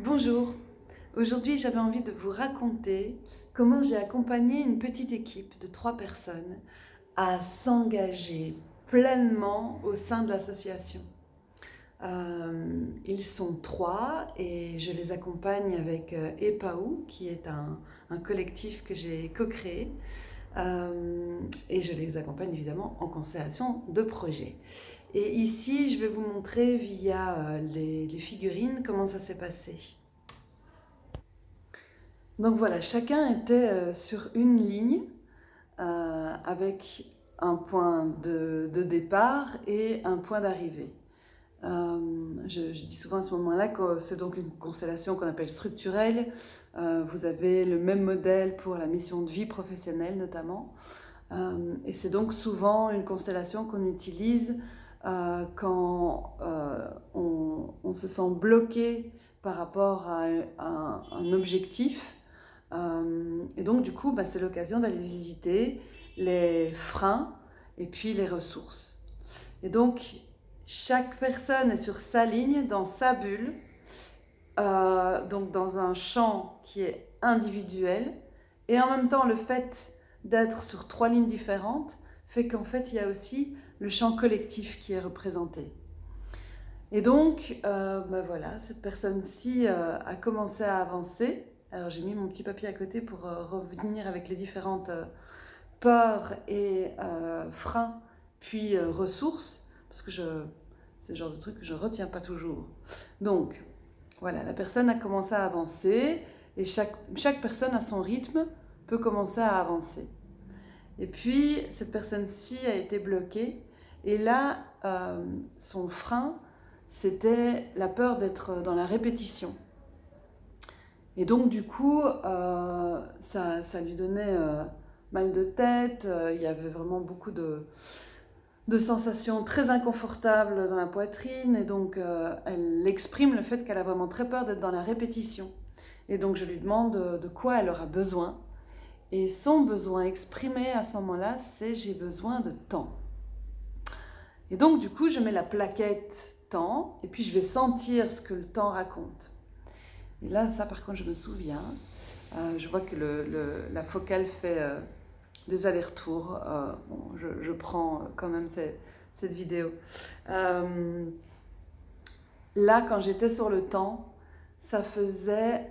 Bonjour, aujourd'hui j'avais envie de vous raconter comment j'ai accompagné une petite équipe de trois personnes à s'engager pleinement au sein de l'association. Euh, ils sont trois et je les accompagne avec euh, EPAU qui est un, collectif que j'ai co-créé euh, et je les accompagne évidemment en constellation de projets. Et ici, je vais vous montrer via euh, les, figurines comment ça s'est passé. Donc voilà, chacun était euh, sur une ligne euh, avec un point de, départ et un point d'arrivée. je, dis souvent à ce moment-là que c'est donc une constellation qu'on appelle structurelle. vous avez le même modèle pour la mission de vie professionnelle notamment. et c'est donc souvent une constellation qu'on utilise euh, quand euh, on, se sent bloqué par rapport à, un, objectif. Euh, et donc, du coup, bah, c'est l'occasion d'aller visiter les freins et puis les ressources. Et donc, chaque personne est sur sa ligne, dans sa bulle, donc dans un champ qui est individuel. Et en même temps, le fait d'être sur trois lignes différentes fait qu'en fait, il y a aussi le champ collectif qui est représenté. Et donc, euh, ben voilà, cette personne-ci euh, a commencé à avancer. Alors j'ai mis mon petit papier à côté pour euh, revenir avec les différentes peurs et freins, puis ressources, parce que c'est le genre de truc que je ne retiens pas toujours. Donc, voilà, la personne a commencé à avancer, et chaque, chaque personne à son rythme peut commencer à avancer. Et puis, cette personne-ci a été bloquée et là, euh, son frein, c'était la peur d'être dans la répétition. Et donc, du coup, euh, ça, lui donnait euh, mal de tête, il y avait vraiment beaucoup de, de sensations très inconfortables dans la poitrine, et donc elle exprime le fait qu'elle a vraiment très peur d'être dans la répétition. Et donc, je lui demande de quoi elle aura besoin. Et son besoin exprimé à ce moment-là, c'est « j'ai besoin de temps ». Et donc, du coup, je mets la plaquette temps et puis je vais sentir ce que le temps raconte. Et là, ça, par contre, je me souviens. Euh, je vois que la focale fait euh, des allers-retours. Euh, je, prends quand même cette vidéo. là, quand j'étais sur le temps, ça faisait...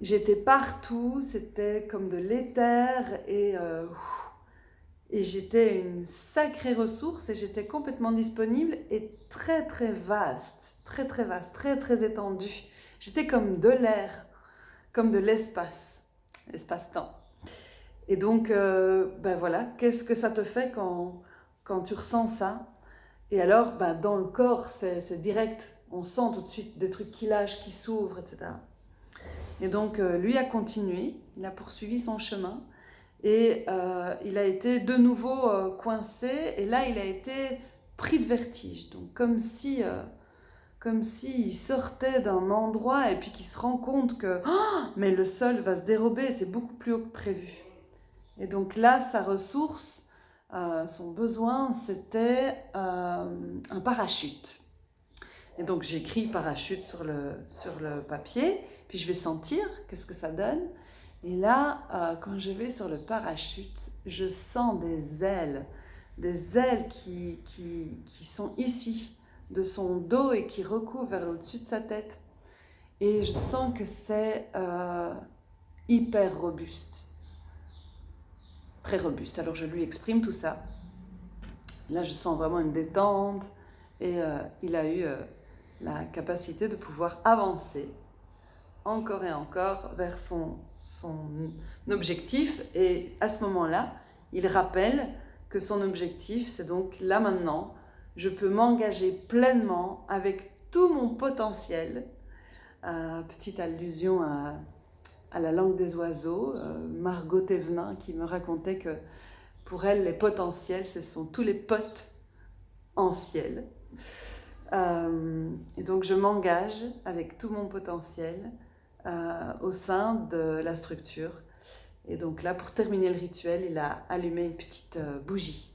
J'étais partout, c'était comme de l'éther et... Et j'étais une sacrée ressource et j'étais complètement disponible et très très vaste, très très vaste, très très étendue. J'étais comme de l'air, comme de l'espace, l'espace-temps. Et donc, euh, ben voilà, qu'est-ce que ça te fait quand, quand tu ressens ça? Et alors, ben dans le corps, c'est direct. On sent tout de suite des trucs qui lâchent, qui s'ouvrent, etc. Et donc, euh, lui a continué, il a poursuivi son chemin. Et euh, il a été de nouveau euh, coincé, et là il a été pris de vertige. Donc comme si, euh, comme s'il sortait d'un endroit et puis qu'il se rend compte que oh, mais le sol va se dérober, c'est beaucoup plus haut que prévu. Et donc là, sa ressource, son besoin, c'était un parachute. Et donc j'écris parachute sur le, sur le papier, puis je vais sentir qu'est-ce que ça donne. Et là, euh, quand je vais sur le parachute, je sens des ailes, des ailes qui, qui, sont ici, de son dos et qui recouvrent vers au-dessus de sa tête. Et je sens que c'est euh, hyper robuste. Très robuste. Alors je lui exprime tout ça. Là, je sens vraiment une détente et euh, il a eu la capacité de pouvoir avancer encore et encore vers son, objectif. Et à ce moment-là, il rappelle que son objectif, c'est donc là maintenant, je peux m'engager pleinement avec tout mon potentiel. Euh, petite allusion à, à, la langue des oiseaux, euh, Margot Thévenin qui me racontait que pour elle, les potentiels, ce sont tous les potes en ciel. Euh, et donc je m'engage avec tout mon potentiel euh, au sein de la structure. Et donc là, pour terminer le rituel, il a allumé une petite euh, bougie.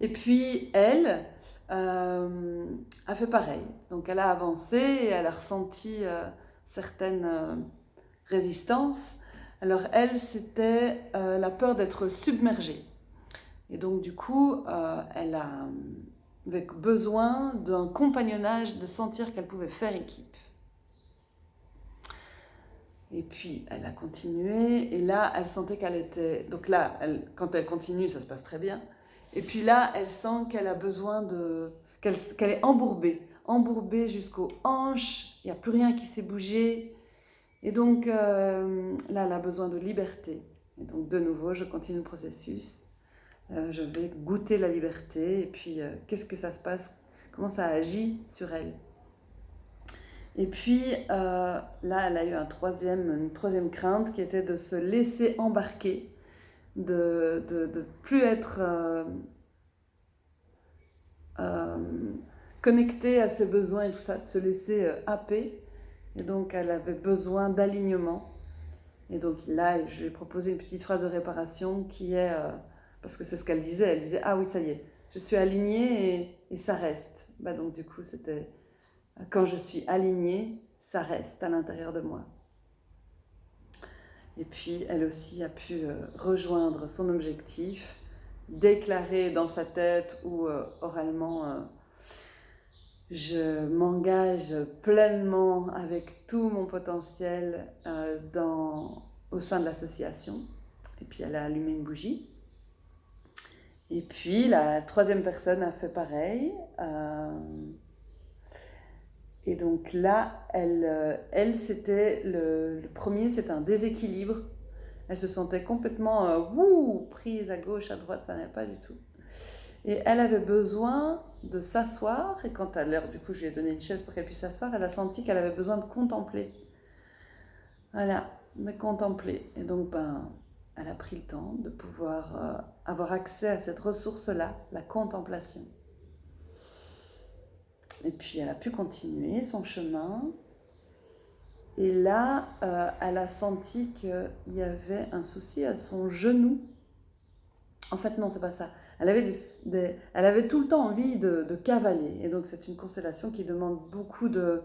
Et puis elle, a fait pareil. Donc elle a avancé et elle a ressenti certaines résistances. Alors elle, c'était la peur d'être submergée. Et donc du coup, elle a avec besoin d'un compagnonnage, de sentir qu'elle pouvait faire équipe. Et puis, elle a continué, et là, elle sentait qu'elle était... Donc là, quand elle continue, ça se passe très bien. Et puis là, elle sent qu'elle a besoin de... qu'elle est embourbée, embourbée jusqu'aux hanches, il n'y a plus rien qui s'est bougé. Et donc, euh, là, elle a besoin de liberté. Et donc, de nouveau, je continue le processus. Euh, je vais goûter la liberté et puis euh, qu'est-ce que ça se passe, comment ça agit sur elle? Et puis euh, là, elle a eu une troisième crainte qui était de se laisser embarquer, de ne plus être connectée à ses besoins et tout ça, de se laisser happer. Et donc, elle avait besoin d'alignement. Et donc là, je lui ai proposé une petite phrase de réparation qui est parce que c'est ce qu'elle disait. Elle disait Ah oui, ça y est, je suis alignée et, ça reste. Bah donc, du coup, c'était quand je suis alignée, ça reste à l'intérieur de moi. Et puis, elle aussi a pu euh, rejoindre son objectif, déclarer dans sa tête ou euh, oralement euh, Je m'engage pleinement avec tout mon potentiel dans, au sein de l'association. Et puis, elle a allumé une bougie. Et puis la troisième personne a fait pareil. Et donc là, elle, euh, elle c'était le, premier, c'est un déséquilibre. Elle se sentait complètement euh, prise à gauche, à droite, ça n'allait pas du tout. Et elle avait besoin de s'asseoir. Et quand à l'heure, du coup, je lui ai donné une chaise pour qu'elle puisse s'asseoir, elle a senti qu'elle avait besoin de contempler. Voilà, de contempler. Et donc, ben, elle a pris le temps de pouvoir euh, avoir accès à cette ressource-là, la contemplation. Et puis elle a pu continuer son chemin. Et là, euh, elle a senti qu'il y avait un souci à son genou. En fait, non, c'est pas ça. Elle avait, elle avait tout le temps envie de, de cavaler. Et donc, c'est une constellation qui demande beaucoup de,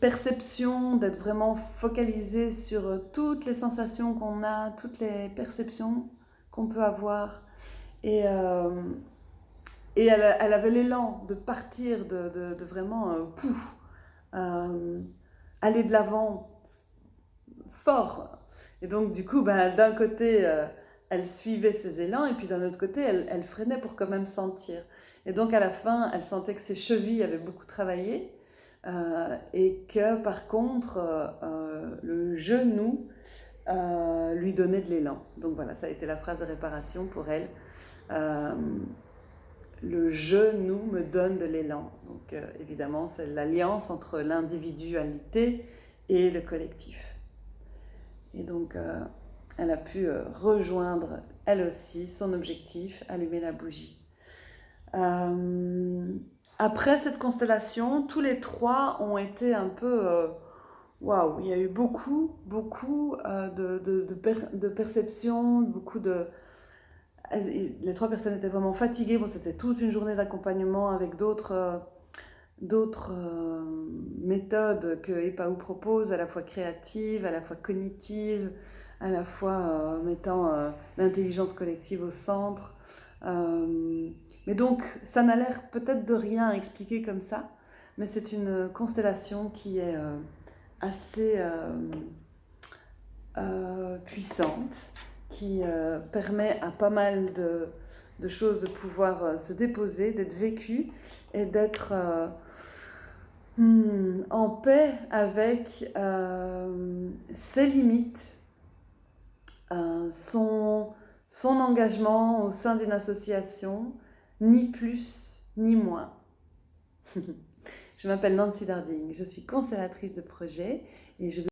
perception, d'être vraiment focalisé sur euh, toutes les sensations qu'on a, toutes les perceptions qu'on peut avoir. Et, euh, et elle, avait l'élan de partir, de, vraiment euh, pouf, aller de l'avant fort. Et donc, du coup, ben, d'un côté, elle suivait ses élans, et puis d'un autre côté, elle, freinait pour quand même sentir. Et donc, à la fin, elle sentait que ses chevilles avaient beaucoup travaillé, euh, et que par contre, euh, euh, le genou lui donnait de l'élan. Donc voilà, ça a été la phrase de réparation pour elle. Le genou me donne de l'élan. Donc évidemment, c'est l'alliance entre l'individualité et le collectif. Et donc, elle a pu rejoindre, elle aussi, son objectif, allumer la bougie. Après cette constellation, tous les trois ont été un peu... Euh, waouh, il y a eu beaucoup, beaucoup euh, de, de, de, perceptions, beaucoup de... Les trois personnes étaient vraiment fatiguées. Bon, c'était toute une journée d'accompagnement avec d'autres euh, d'autres méthodes que EPAU propose, à la fois créatives, à la fois cognitives, à la fois mettant l'intelligence collective au centre. Mais donc, ça n'a l'air peut-être de rien expliquer comme ça, mais c'est une constellation qui est euh, assez euh, euh, puissante, qui permet à pas mal de, choses de pouvoir se déposer, d'être vécues et d'être hmm, en paix avec ses limites, son, son engagement au sein d'une association, ni plus ni moins. je m'appelle Nancy Darding, je suis constellatrice de projet et je